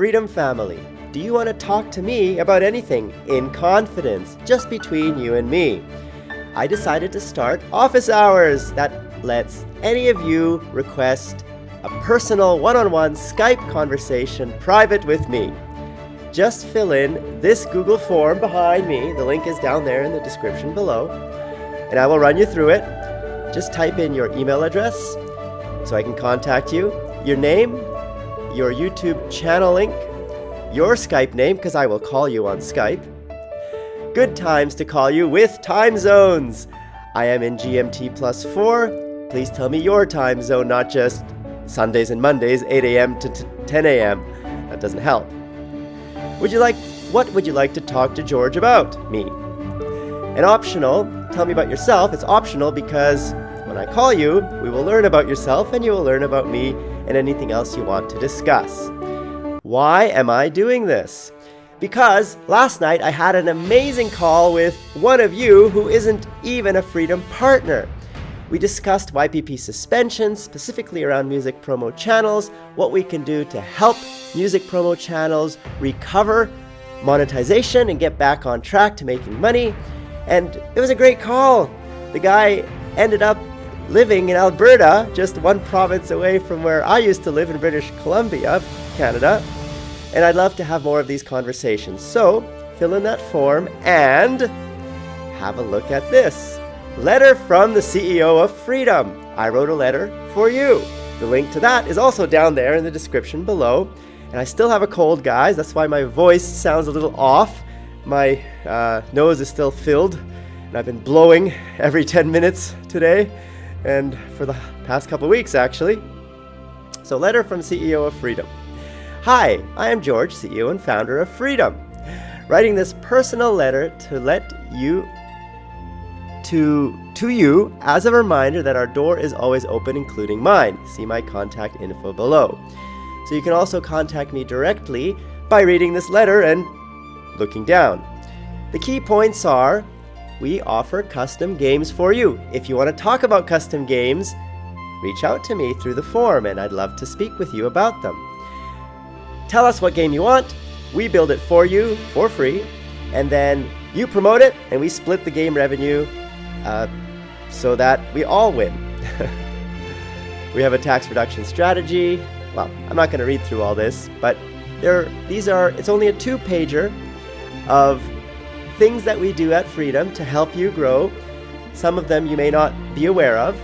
Freedom Family, do you want to talk to me about anything in confidence, just between you and me? I decided to start office hours that lets any of you request a personal one-on-one Skype conversation private with me. Just fill in this Google form behind me. The link is down there in the description below. And I will run you through it. Just type in your email address so I can contact you, your name, your YouTube channel link, your Skype name, because I will call you on Skype. Good times to call you with time zones. I am in GMT plus 4. Please tell me your time zone, not just Sundays and Mondays, 8 a.m. to 10 a.m. That doesn't help. Would you like, what would you like to talk to George about? Me. And optional, tell me about yourself. It's optional because when I call you, we will learn about yourself and you will learn about me and anything else you want to discuss. Why am I doing this? Because last night I had an amazing call with one of you who isn't even a Freedom partner. We discussed YPP suspension, specifically around music promo channels, what we can do to help music promo channels recover monetization and get back on track to making money. And it was a great call. The guy ended up living in Alberta, just one province away from where I used to live in British Columbia, Canada. And I'd love to have more of these conversations. So fill in that form and have a look at this. Letter from the CEO of Freedom. I wrote a letter for you. The link to that is also down there in the description below. And I still have a cold, guys. That's why my voice sounds a little off. My uh, nose is still filled. And I've been blowing every 10 minutes today and for the past couple weeks actually. So letter from CEO of Freedom. Hi, I am George, CEO and founder of Freedom. Writing this personal letter to let you to to you as a reminder that our door is always open including mine. See my contact info below. So you can also contact me directly by reading this letter and looking down. The key points are we offer custom games for you. If you want to talk about custom games, reach out to me through the form and I'd love to speak with you about them. Tell us what game you want, we build it for you for free, and then you promote it and we split the game revenue uh, so that we all win. we have a tax reduction strategy. Well, I'm not going to read through all this, but there, these are, it's only a two pager of things that we do at Freedom to help you grow. Some of them you may not be aware of,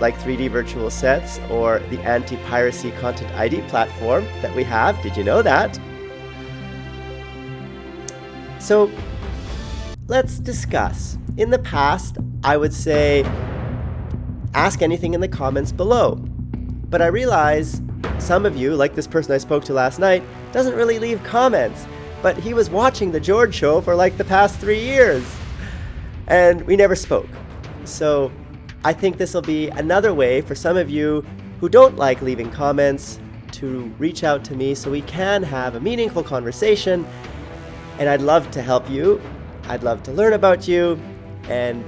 like 3D virtual sets or the anti-piracy content ID platform that we have. Did you know that? So let's discuss. In the past, I would say ask anything in the comments below. But I realize some of you, like this person I spoke to last night, doesn't really leave comments but he was watching The George Show for like the past three years. And we never spoke. So I think this will be another way for some of you who don't like leaving comments to reach out to me so we can have a meaningful conversation. And I'd love to help you. I'd love to learn about you. And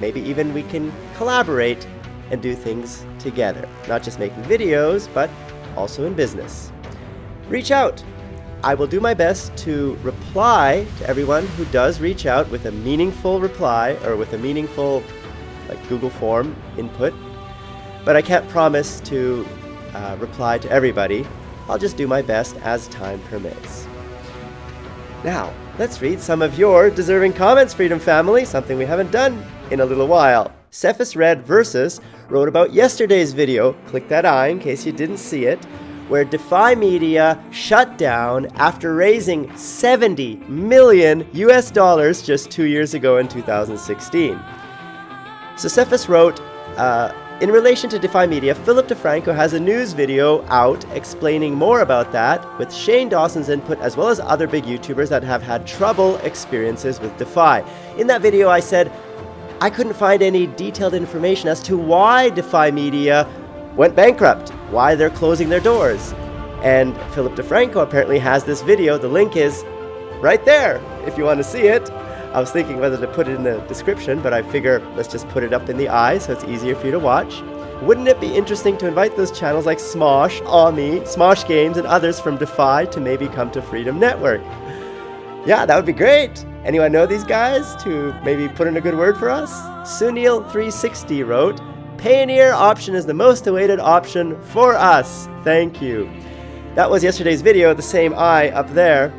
maybe even we can collaborate and do things together. Not just making videos, but also in business. Reach out. I will do my best to reply to everyone who does reach out with a meaningful reply or with a meaningful like Google form input, but I can't promise to uh, reply to everybody. I'll just do my best as time permits. Now, let's read some of your deserving comments, Freedom Family, something we haven't done in a little while. Cephas Red Versus wrote about yesterday's video. Click that eye in case you didn't see it where Defy Media shut down after raising 70 million US dollars just two years ago in 2016. So Cephas wrote, uh, in relation to Defy Media, Philip DeFranco has a news video out explaining more about that with Shane Dawson's input as well as other big YouTubers that have had trouble experiences with Defy. In that video I said, I couldn't find any detailed information as to why Defy Media went bankrupt, why they're closing their doors. And Philip DeFranco apparently has this video. The link is right there if you want to see it. I was thinking whether to put it in the description, but I figure let's just put it up in the eye so it's easier for you to watch. wouldn't it be interesting to invite those channels like Smosh, Ami, Smosh Games, and others from Defy to maybe come to Freedom Network? Yeah, that would be great. Anyone know these guys to maybe put in a good word for us? Sunil360 wrote, Payoneer option is the most awaited option for us. Thank you. That was yesterday's video, the same eye up there,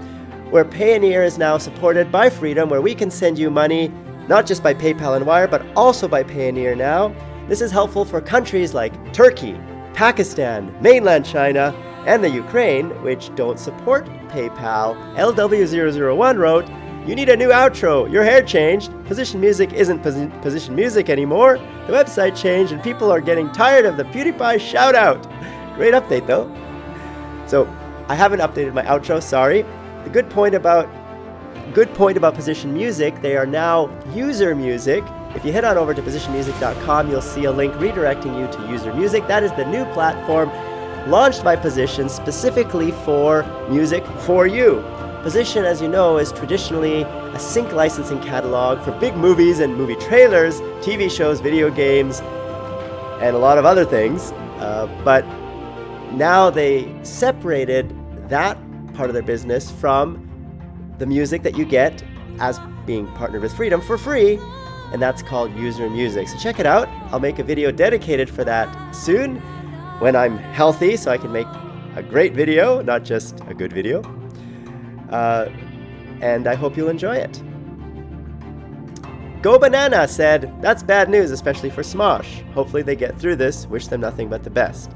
where Payoneer is now supported by Freedom, where we can send you money not just by PayPal and Wire, but also by Payoneer now. This is helpful for countries like Turkey, Pakistan, mainland China, and the Ukraine, which don't support PayPal. LW001 wrote, you need a new outro. Your hair changed. Position Music isn't posi Position Music anymore. The website changed and people are getting tired of the PewDiePie shout out. Great update though. So I haven't updated my outro, sorry. The good point about good point about Position Music, they are now user music. If you head on over to positionmusic.com, you'll see a link redirecting you to user music. That is the new platform launched by Position specifically for music for you. Position, as you know, is traditionally a sync licensing catalog for big movies and movie trailers, TV shows, video games, and a lot of other things. Uh, but now they separated that part of their business from the music that you get as being partnered with Freedom for free, and that's called User Music. So check it out. I'll make a video dedicated for that soon when I'm healthy so I can make a great video, not just a good video. Uh, and I hope you'll enjoy it. Go Banana said, That's bad news, especially for Smosh. Hopefully they get through this. Wish them nothing but the best.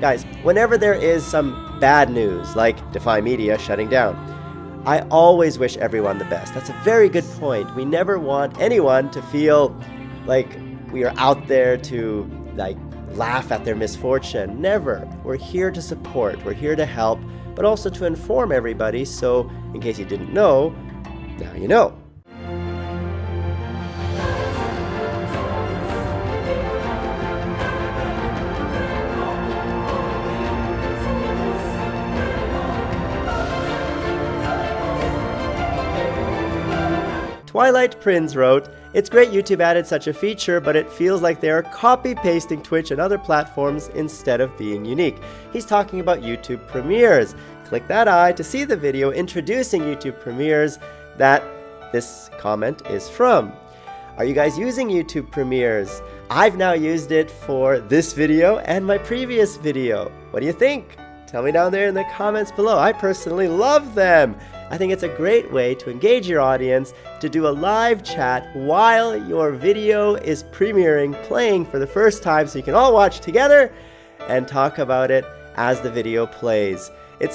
Guys, whenever there is some bad news, like Defy Media shutting down, I always wish everyone the best. That's a very good point. We never want anyone to feel like we are out there to like laugh at their misfortune. Never. We're here to support. We're here to help but also to inform everybody so, in case you didn't know, now you know. Twilight Prince wrote, It's great YouTube added such a feature, but it feels like they are copy-pasting Twitch and other platforms instead of being unique. He's talking about YouTube Premieres. Click that eye to see the video introducing YouTube Premieres that this comment is from. Are you guys using YouTube Premieres? I've now used it for this video and my previous video. What do you think? Tell me down there in the comments below. I personally love them. I think it's a great way to engage your audience, to do a live chat while your video is premiering, playing for the first time so you can all watch together and talk about it as the video plays. It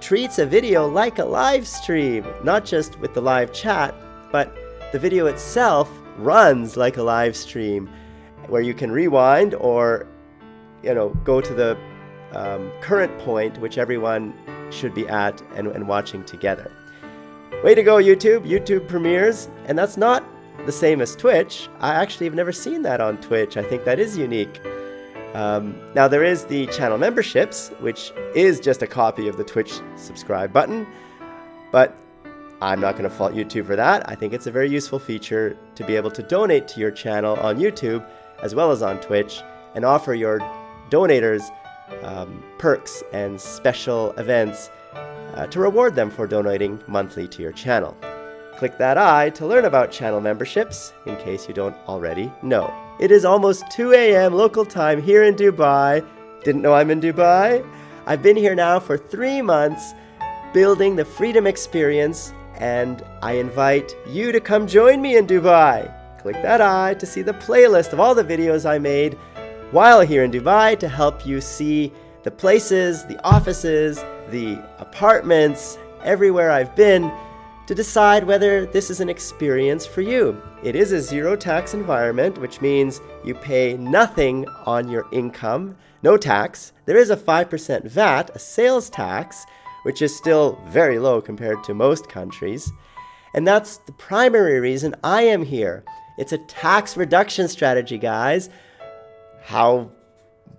treats a video like a live stream, not just with the live chat, but the video itself runs like a live stream where you can rewind or you know go to the um, current point which everyone should be at and, and watching together. Way to go, YouTube! YouTube premieres, and that's not the same as Twitch. I actually have never seen that on Twitch. I think that is unique. Um, now there is the channel memberships, which is just a copy of the Twitch subscribe button, but I'm not going to fault YouTube for that. I think it's a very useful feature to be able to donate to your channel on YouTube as well as on Twitch and offer your donators um, perks and special events uh, to reward them for donating monthly to your channel. Click that eye to learn about channel memberships in case you don't already know. It is almost 2 a.m. local time here in Dubai. Didn't know I'm in Dubai? I've been here now for three months building the freedom experience and I invite you to come join me in Dubai. Click that eye to see the playlist of all the videos I made while here in Dubai to help you see the places, the offices, the apartments, everywhere I've been to decide whether this is an experience for you. It is a zero tax environment, which means you pay nothing on your income, no tax. There is a 5% VAT, a sales tax, which is still very low compared to most countries. And that's the primary reason I am here. It's a tax reduction strategy, guys how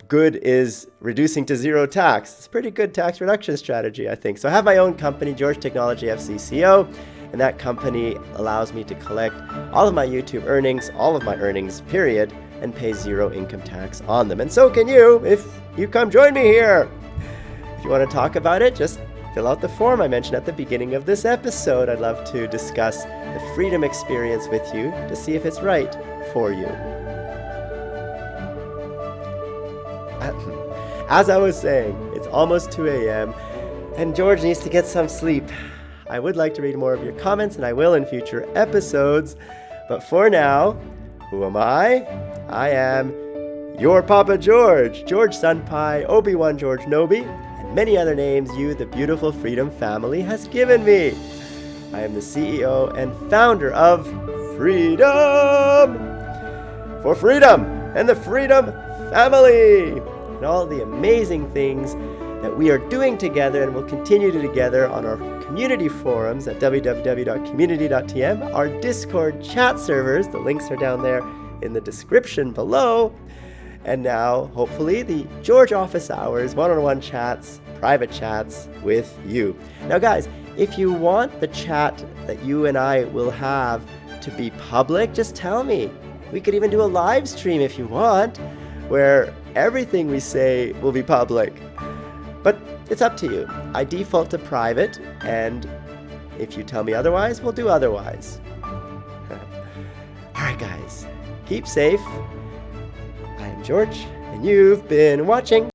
good is reducing to zero tax? It's a pretty good tax reduction strategy, I think. So I have my own company, George Technology FZCO, and that company allows me to collect all of my YouTube earnings, all of my earnings, period, and pay zero income tax on them. And so can you if you come join me here. If you want to talk about it, just fill out the form I mentioned at the beginning of this episode. I'd love to discuss the freedom experience with you to see if it's right for you. As I was saying, it's almost 2 a.m. and George needs to get some sleep. I would like to read more of your comments and I will in future episodes. But for now, who am I? I am your Papa George, George Senpai, Obi-Wan George Nobi, and many other names you, the beautiful Freedom family, has given me. I am the CEO and founder of Freedom! For freedom and the Freedom family! And all the amazing things that we are doing together and will continue to together on our community forums at www.community.tm, our Discord chat servers, the links are down there in the description below, and now, hopefully, the George Office Hours one-on-one chats, private chats with you. Now guys, if you want the chat that you and I will have to be public, just tell me. We could even do a live stream if you want, where everything we say will be public. But it's up to you. I default to private, and if you tell me otherwise, we'll do otherwise. Alright guys, keep safe. I am George, and you've been watching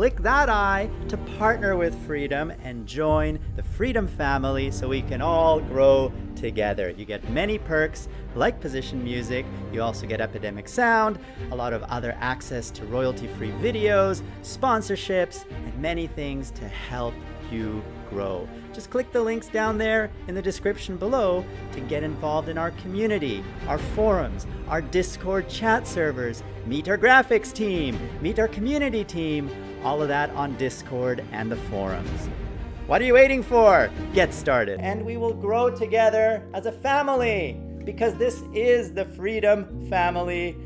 click that eye to partner with Freedom and join the Freedom family so we can all grow together. You get many perks like position music, you also get Epidemic Sound, a lot of other access to royalty-free videos, sponsorships, and many things to help you grow. Just click the links down there in the description below to get involved in our community, our forums, our Discord chat servers, meet our graphics team, meet our community team, all of that on Discord and the forums. What are you waiting for? Get started. And we will grow together as a family because this is the Freedom Family.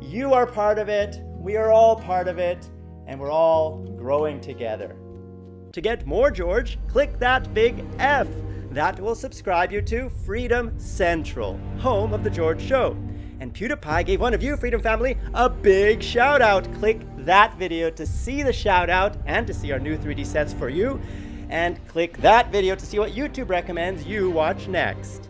You are part of it, we are all part of it, and we're all growing together. To get more George, click that big F. That will subscribe you to Freedom Central, home of The George Show. And PewDiePie gave one of you, Freedom Family, a big shout out. Click that video to see the shout out and to see our new 3D sets for you. And click that video to see what YouTube recommends you watch next.